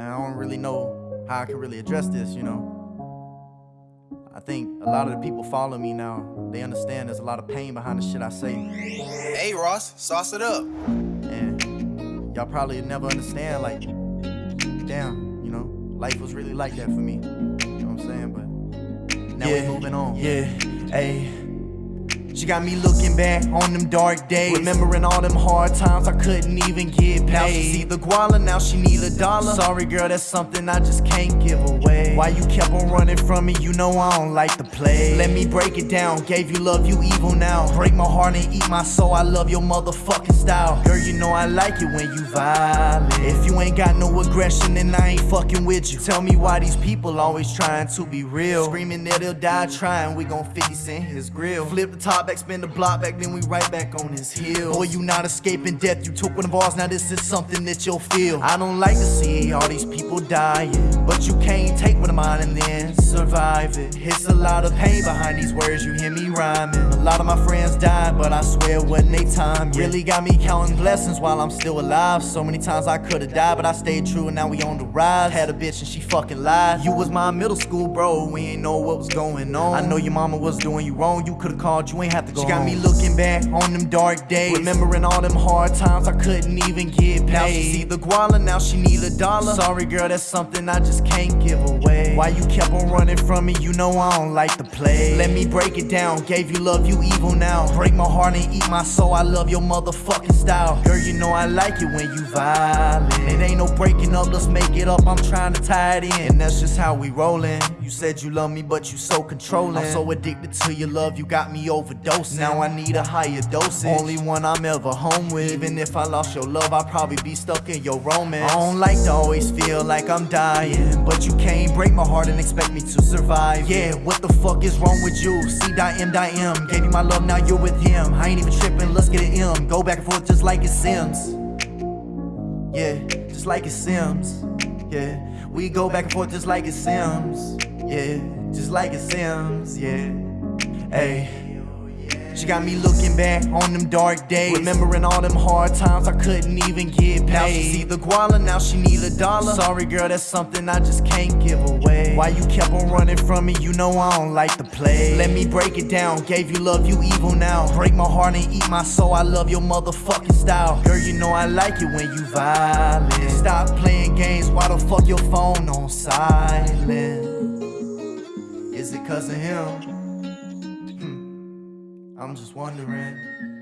and I don't really know how I can really address this, you know. I think a lot of the people follow me now, they understand there's a lot of pain behind the shit I say. Hey Ross, sauce it up. And y'all probably never understand, like, damn, you know, life was really like that for me. You know what I'm saying? But now yeah, we moving on. Yeah, hey. She got me looking back on them dark days Remembering all them hard times I couldn't even get Now she see the guala, now she need a dollar. Sorry girl, that's something I just can't give away. Why you kept on running from me, you know I don't like to play. Let me break it down, gave you love, you evil now. Break my heart and eat my soul, I love your motherfucking style. Girl, you know I like it when you violent. If you ain't got no aggression, then I ain't fucking with you. Tell me why these people always trying to be real. Screaming that they'll die trying, we gon' 50 cent his grill. Flip the top back, spin the block back, then we right back on his heels. Boy, you not escaping death, you took one of ours, now this is something that you'll feel. I don't like to see all these people dying, but you can't take one of mine and then survive it. It's a lot of pain behind these words, you hear me rhyming. A lot of my friends died, but I swear it wasn't they time. Really got me counting blessings while I'm still alive. So many times I could've died, but I stayed true and now we on the rise. Had a bitch and she fucking lied. You was my middle school bro, we ain't know what was going on. I know your mama was doing you wrong, you could've called, you ain't have to go She got me looking back on them dark days. Remembering all them hard times I couldn't even get paid. Now she see the guala, now she need a dollar. Sorry girl, that's something I just can't give away. Why you kept on running from me, you know I don't like to play. Let me break it down, gave you love, you evil now. Break my heart and eat my soul, I love your motherfucking style. Girl, you know I like it when you violent. It ain't no breaking up, let's make it up, I'm trying to tie it in. And that's just how we rollin'. You said you love me, but you so controlling. I'm so addicted to your love, you got me overdosing. Now I need a higher dosage. Only one I'm ever home with. Even if I lost your love, I'd probably be stuck in your romance. I don't like to always feel like I'm dying. But you can't break my heart and expect me to survive. Yeah, what the fuck is wrong with you? C dot M dot M. Gave you my love, now you're with him. I ain't even tripping, let's get it M. Go back and forth just like it Sims. Yeah, just like it Sims. Yeah, we go back and forth just like it Sims. Yeah, just like it Sims. Yeah, hey. She got me looking back on them dark days Remembering all them hard times I couldn't even get paid Now she see the guala, now she need a dollar Sorry girl, that's something I just can't give away Why you kept on running from me, you know I don't like the play. Let me break it down, gave you love, you evil now. Break my heart and eat my soul, I love your motherfucking style. Girl, you know I like it when you violent. Stop playing games, why the fuck your phone on silent? Is it cause of him? Hmm. I'm just wondering.